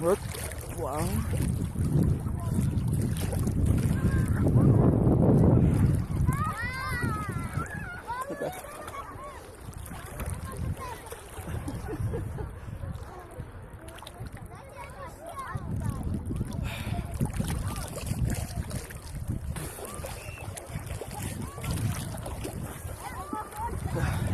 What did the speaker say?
rất quảng Yeah.